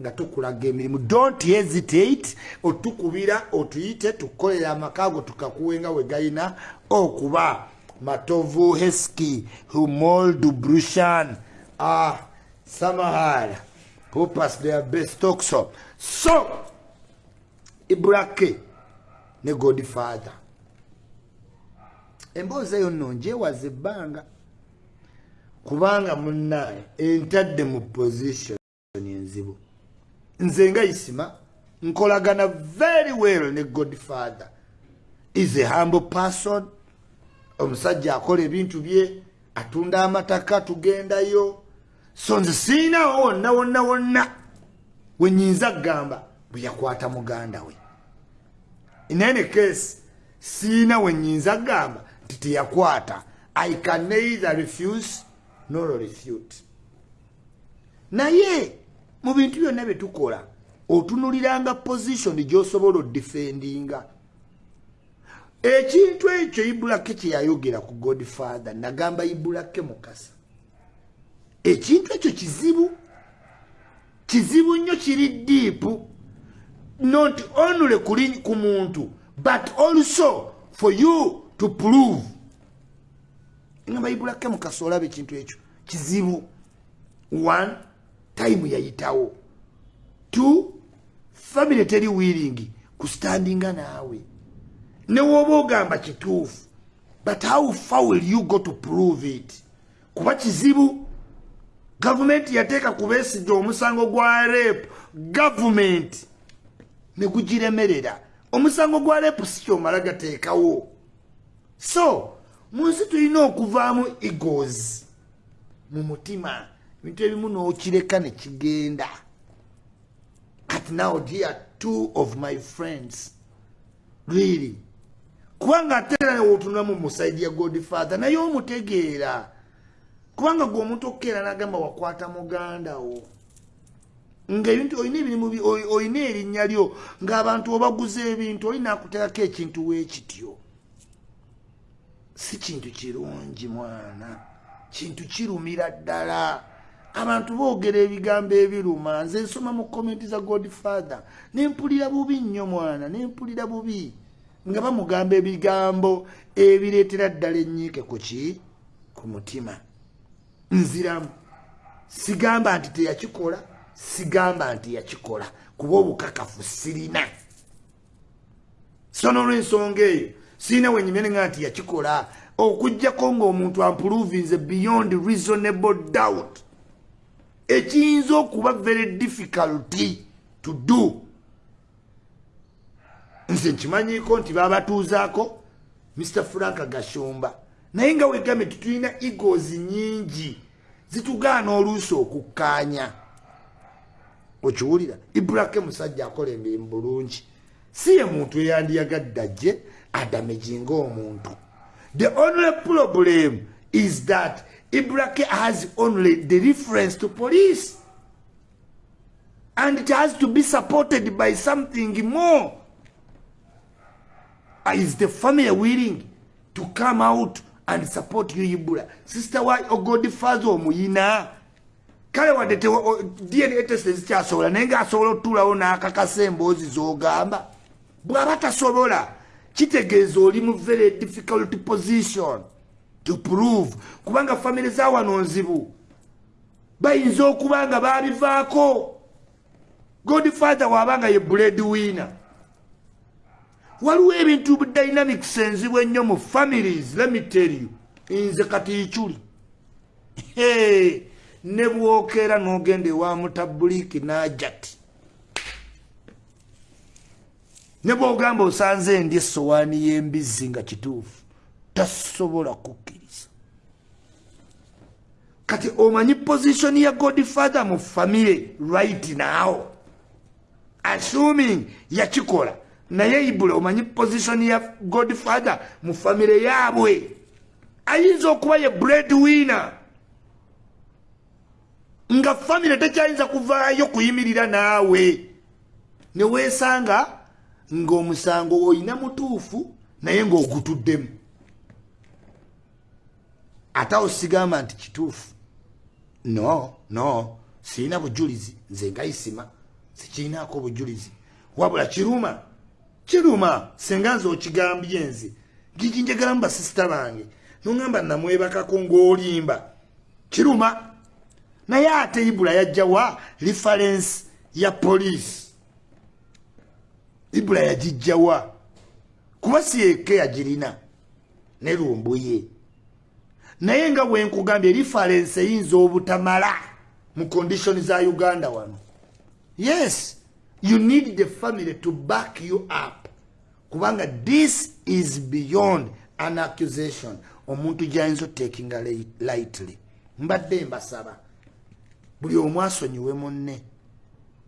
nga tukulaga emirimu. Don't hesitate otukubira otuyite tukolera amakaago tukakuwenga we gayina okuba matovu heski humoldu brushan ah, samahara popas their best tokso so ibrake ne godfather. Emboozi eyo nno njewaza ebbanga. Kubanga munnaye entadde mu position enzibu nze nga isima nkolagana very well ne godfather. Is a humble person. Omusajja akola ebintu bye atunda amataka tugendayo. So nze siinawo wonna wonna wonna wenyinza kugamba bwe yakwata muganda we. In any case siina wenyinza kugamba nti teyakwata. I can neither refuse nor refute. Naye mu bintu byonna bye tukola otunuliranga position gyosobola odifendinga ekintu ekyo ibulake kyeyayogera ku godfather nagamba ibulake mukasa. Ekintu ekyo kizibu kizibu nnyo kiri diipu not only kuli ku muntu but also for you to prove. Ngamba ibulake mukasa olaba ekintu ekyo. Kizibu. One time yayitawo. Two family teri willing kustandinga naawe newoba ogamba kituufu but how far will you go to prove it? Kuba kizibu gavumenti yateeka kubeesiga omusango gwa rep gavumenti negugiremerera omusango gwa rep si kyomala gateekawo. So mu nsi tulina okuvaamu egos mu mutima ebintu ebimu n'okireka ne kigenda. Kati now dear two of my friends. Really? Kubanga ate era newotunulamu musaidi ya godfather naye omutegeera. Kubanga gwe omuntu okukeera nagamba wakwata muganda wo. Ngaebintu olina ebirimu olina erinnya lyo ngaabantu obaguza ebintu olina akuteekako ekintu weekityo si kintu kirungi mwana. Kintu kirumira ddala abantu boogera ebigambo ebiruma nze nsoma mu komenti za godfather. Nempulira bubi nnyo mwana nempulira bubi. Nga bamugamba ebigambo ebireetera ddala enyiike ku ki? Ku mutima. Nziramu. Sigamba nti teyakikola sigamba nti yakikola. Kuba obukakafu sirina. So nolwensonga eyo sirina wenyimenenga nti yakikola. Okugjako ngaomuntu ampuluvinze beyond reasonable doubt ekiyinza okuba very difficulty to do. Nze nkimanyiko nti babatuuzaako mr frank gashumba. Naye nga wegambe titulina egos nyingi zitugaana oluusi okukkaanya okiwulira ibrake musajja akola emirimu bulungi. Si ye muntu eyandiyagadde ajje adamejinga omuntu. The only problem is that ibrake has only the reference to police. And it has to be supported by something more. Ah, is the family willing to come out and support you ibula sister why wa ogodfather omuyina kale wadde dna test zikyasobola naye ngaasobola otuulawo n'akakasa emboozi z'ogamba. Bw'aba tasobola kitegeeza oli mu very difficult position to prove. Kubanga famire zawano nzibu. Bayinza okuba nga babivaako. Godfather waabanga ye blade winner waliwo ebintu dynamics enzibu ennyo mu families lemitel you. Nze kati ikyuli ne bwokeera n'ogenda ewa mutabuliki najati ne bwogamba osanze endi esowaani y'embizzi nga kituufu tasobola kukkiriza. Kati omanyi positioni ya godfather mu famire right now? Assuming yakikola naye ibula omanyi positioni ya godfather mu famire yaabwe? Ayinza okuba ye bread winner nga famire tekyayinza kuvaayo kuyimirira naawe. Neweesanga ng'omusango oyina mutuufu naye ng'ogutuddemu ate awo sigamba nti kituufu. No no sirina bujulizi nze nga isima sikiinaako obujulizi wabula kiruma kiruma senga nze okigambye nze. Gigi njagalamu basisita bange. Noŋamba namwebakako ng'olimba. Kiruma naye ate ibula yajjawa referensi ya poliisi ibula yagijjawa kuba siyeeke yagirina? Nerumbuye naye nga bwenkugambye referensi eyinza obutamala mu konditioni za uganda wano. Yes you need the family to back you up. Kubanga this is beyond an accusation. Omuntu gyayinza otakinga lightly. Mbadde mbasaba buli omu asonyiwe munne.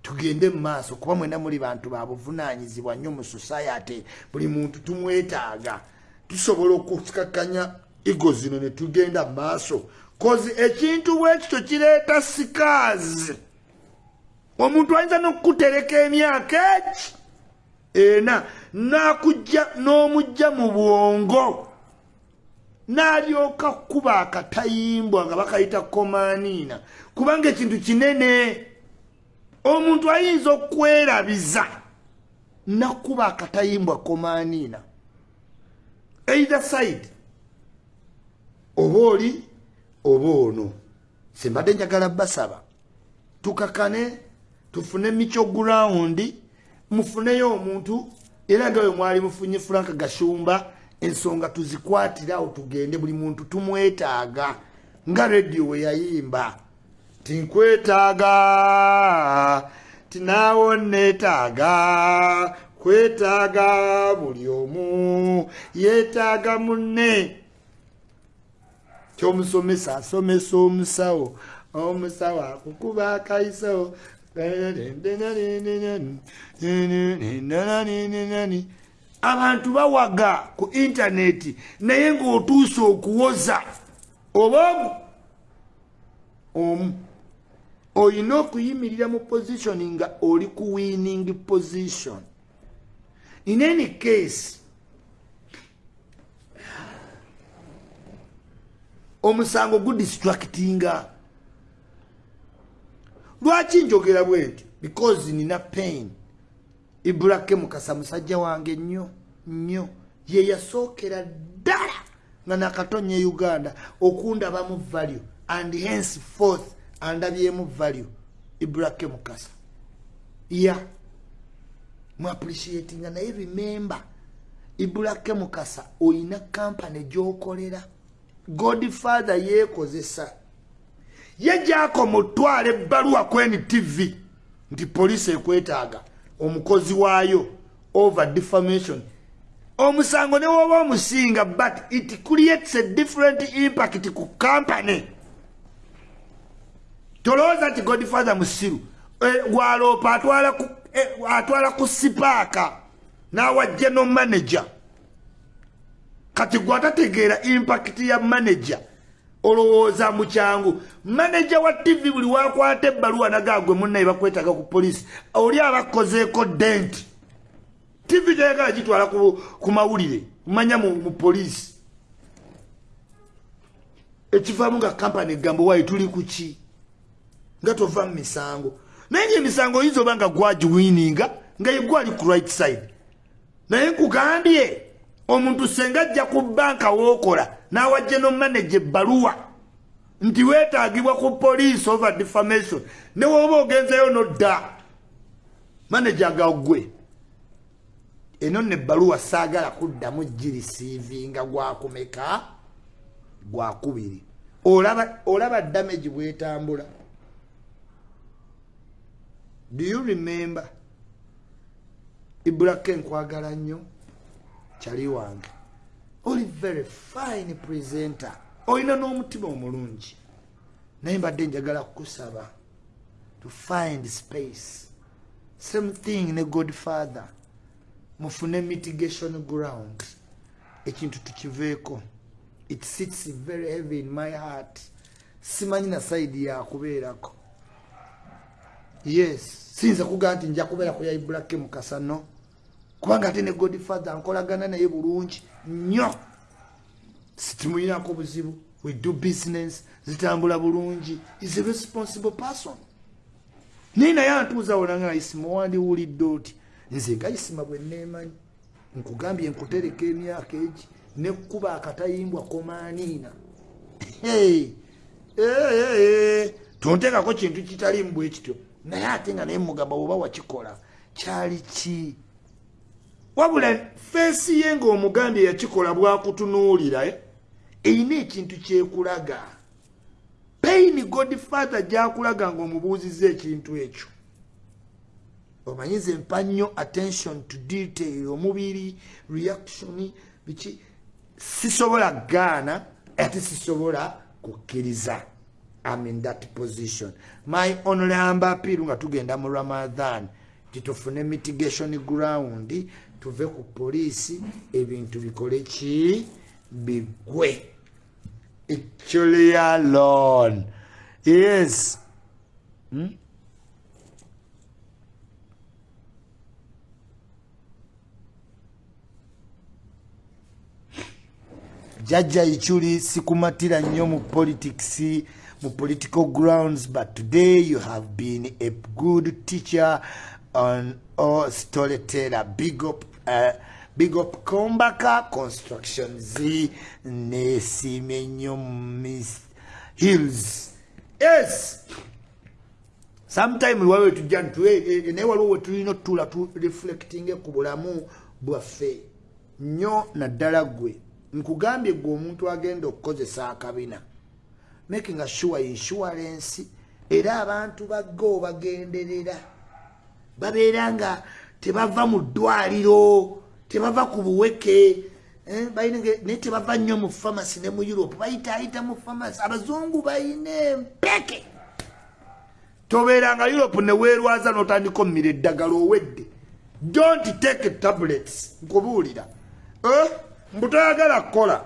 Tugende mu maaso kuba mwena muli bantu babuvunanyizibwa nnyo mu society. Buli muntu tumwetaaga. Tusobola okukakkanya igo zino ne tugenda mu maaso. Kozi ekintu bwekityo kireeta sikaazi omuntu ayinza n'okukutereka emyaka eki? Ena nakujja n'omujja mu bwongo. N'alyoka kuba akatayimbwa nga bakayita komaniina. Kubanga ekintu kinene. Omuntu ayinza okwerabiza nakuba akatayimbwa komaniina. Either side oba oli oba ono. Sembadde njagala basaba. Tukakane tufune micho gurawundi mufuneyo omuntu era nga we mwali mufunye frank gashumba ensonga tuzikwatirawo tugende buli muntu tumwetaaga nga rediyo we yayimba. Tinkwetaaga tinaawo neetaaga kwetaaga buli omu yeetaaga munne kyomusomesa asomesa omusawo. Omusawo akukuba akaiso abantu bawaga ku intaneti naye ng'otuuse okuwoza. Oba omu olina okuyimirira mu positioni nga oli ku winning position. In any case omusango gudistractinga lwaki njogera bwe nti? Because nina pain. Ibulake mukasa musajja wange nnyo nnyo. Ye yasookera ddala nga nakatonya e uganda okundabamu value and hence forth andabyemu value. Ibulake mukasa. Ya. Muappreciatinga naye remember ibulake mukasa olina kampany gyokolera godfather yeekozesa. Ye jako mutwala ebbaluwa kweni tv nti poliisi ekwetaaga omukozi waayo over defamation. Omusango ne woba omusinga but it creates a different impact ku company tolowooza nti godfather musiru gwaloopa atwala ku sipaaka n'awa general kati gwatategeera impact ya manager olowooza mukyangu maneja wa tv buli wakwata ebbaluwa nagagwe munnaye bakwetaga ku poliisi oli abakozeeko dent. Tv tayagala gitwala ku mawulire manya mu poliisi. Ekivaamu nga kampany egambo waayi tuli kuki nga tova mu misango. Naye nga emisango oyinza oba nga gwagiwininga nga yegwali ku right side. Naye nkugambye omuntu senga ajja ku banka wookola n'awajje nomanaje ebbaluwa nti weetaagibwa ku police over defamation ne woba ogenzeyo nodda. Manaje agagwe eno nno ebbaluwa saagala kuddamu girisiivinga gwakumeka? Gwakubiri. Olaba damage bwetambula. Do you remember? Ibulaka enkwagala nnyo kyali wange. Oli very fine presenter. Olina n'omutima omulungi. Naye mbadde njagala kukusaba to find space. Same thing ne godfather. Mufune mitigation ground. Ekintu tukiveeko. It sits very heavy in my heart. Simanyi na saidi yakubeerako yes siyinza kugaa nti nja kubeera ku yaibulake mukasa no kubanga ate ne godfather nkolagana naye bulungi nnyo. Sitimuyinako buzibu we do business zitambula bulungi. Is a responsible person. Naye naye antuuzawo nanga isima wandiwulidde oti nze nga isima bwe neemanyi nkugambye nkutereka emyaka egi nekkuba akatayimbwa komaaniina tonteekako kintu kitalimu bwe kityo. Naye ate nga naye mugamba oba wakikola kyali ki wabula feesi ye ngaomugambye yakikola bwakutunuulira eh? erina ekintu kyekulaga. Paini godfather gyakulaga ngaomubuuziza ekintu ekyo. Omanyize mpa nnyo attention to detail omubiri reaction biki? Sisobola gaana ate sisobola kukkiriza. Am in that position. My onlyamba apiru nga tugenda mu ramadan titufune mitigation ground tuve ku poliisi ebintu bikole ki? Bigwe. Ekyoleyalon yes. Hmm? jajja ichuli sikumatira nnyo mu politics mu political grounds but today you have been a good teacher on or storyteller. Big up big up kombaka construction z nesime nnyo miss hills. Yes. Sometime wawe tujja naye waliwo wetulina otutula tu reflecting ku bulamu bwaffe. Nnyo naddala gwe nkugambye gwe omuntu agenda okukozesa akabina. Making a sure insurance era abantu baggo bagenderera babeera nga tebava mu ddwaliro tebava ku buweke eh, naye tebava nnyo mu famasi ne mu europe. Bayitaayita mu famasi abazungu bayina empeke. Tobeeranga europe ne weerwaza n'otandika omumira eddagala owedde. Don't take tablets. Nkubuulira. Eh? mbutayagala kukola.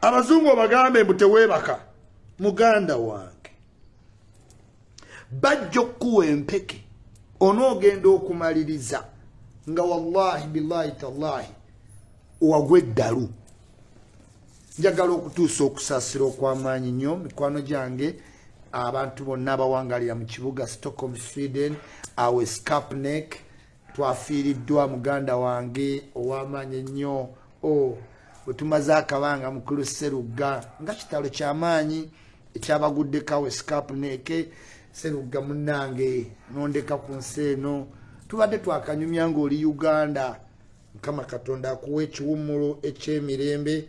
Abazungu obagambe mbu teweebaka. Muganda wange. Bajja okukuwa empeke. Onoogenda okumaliriza nga wallahi billahi tallahi. Wagwa eddalu. Njagala okutuusa okusaasira okw'amaanyi nnyo mikwano gyange abantu bonna abawangalira mu kibuga stockholm sweden awe scapnek twafiiriddwa muganda wange ow'amaanyi ennyo. O oh. wetumaze akabanga mukulu serugga nga kitalo kyamaanyi ekyabaguddekawe scapneke serugga munange nondeka ku nsi eno tubadde twakanyumya ngaoli uganda. Mukama katonda akuwa ekiwummulo ekyemirembe